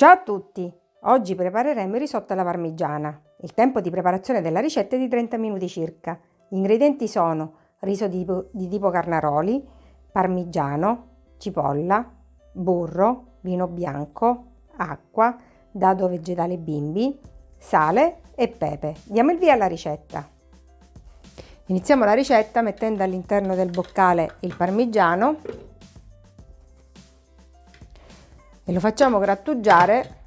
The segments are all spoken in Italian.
Ciao a tutti! Oggi prepareremo il risotto alla parmigiana. Il tempo di preparazione della ricetta è di 30 minuti circa. Gli ingredienti sono riso di tipo, di tipo carnaroli, parmigiano, cipolla, burro, vino bianco, acqua, dado vegetale bimbi, sale e pepe. Diamo il via alla ricetta. Iniziamo la ricetta mettendo all'interno del boccale il parmigiano e lo facciamo grattugiare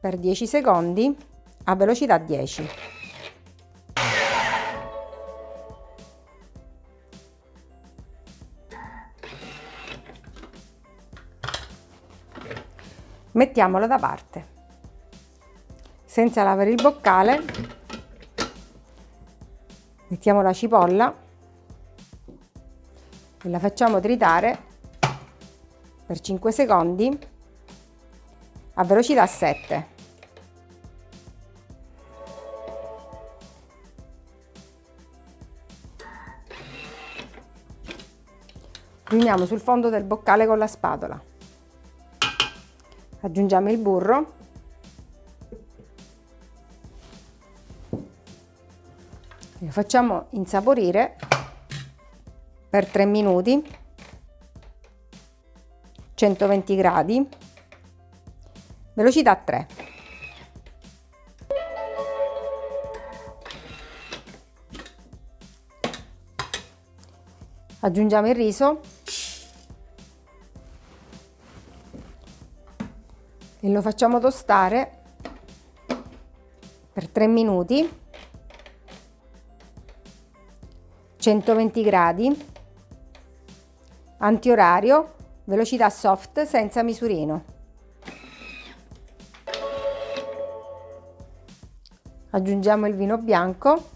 per 10 secondi a velocità 10. Mettiamolo da parte. Senza lavare il boccale, mettiamo la cipolla e la facciamo tritare per 5 secondi a velocità 7. Riuniamo sul fondo del boccale con la spatola. Aggiungiamo il burro. Lo facciamo insaporire per 3 minuti 120 gradi velocità 3. Aggiungiamo il riso. E lo facciamo tostare per 3 minuti. 120 gradi. Antiorario. Velocità soft senza misurino aggiungiamo il vino bianco.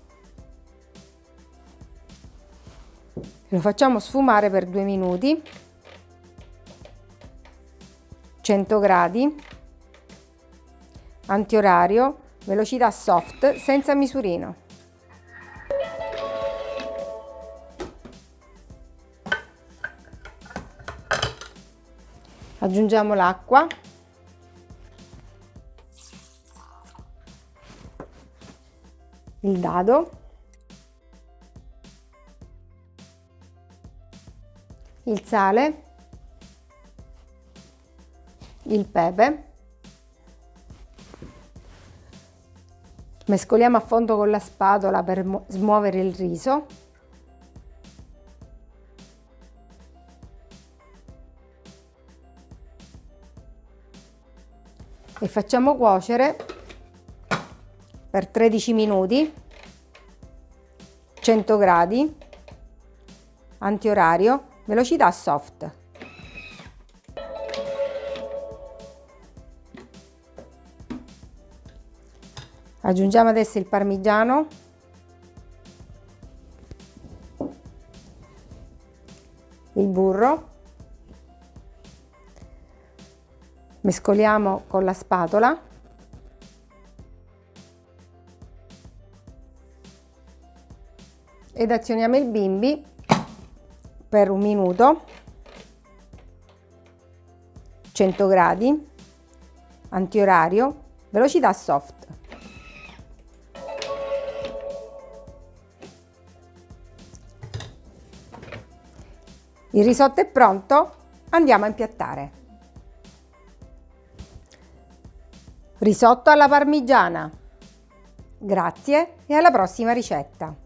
Lo facciamo sfumare per due minuti. 100 gradi. Antiorario. Velocità soft senza misurino. Aggiungiamo l'acqua il dado, il sale, il pepe, mescoliamo a fondo con la spatola per smuovere il riso. E facciamo cuocere per 13 minuti 100 gradi antiorario velocità soft. Aggiungiamo adesso il parmigiano. Il burro. Mescoliamo con la spatola ed azioniamo il bimbi per un minuto. 100 gradi antiorario velocità soft. Il risotto è pronto andiamo a impiattare. Risotto alla parmigiana. Grazie e alla prossima ricetta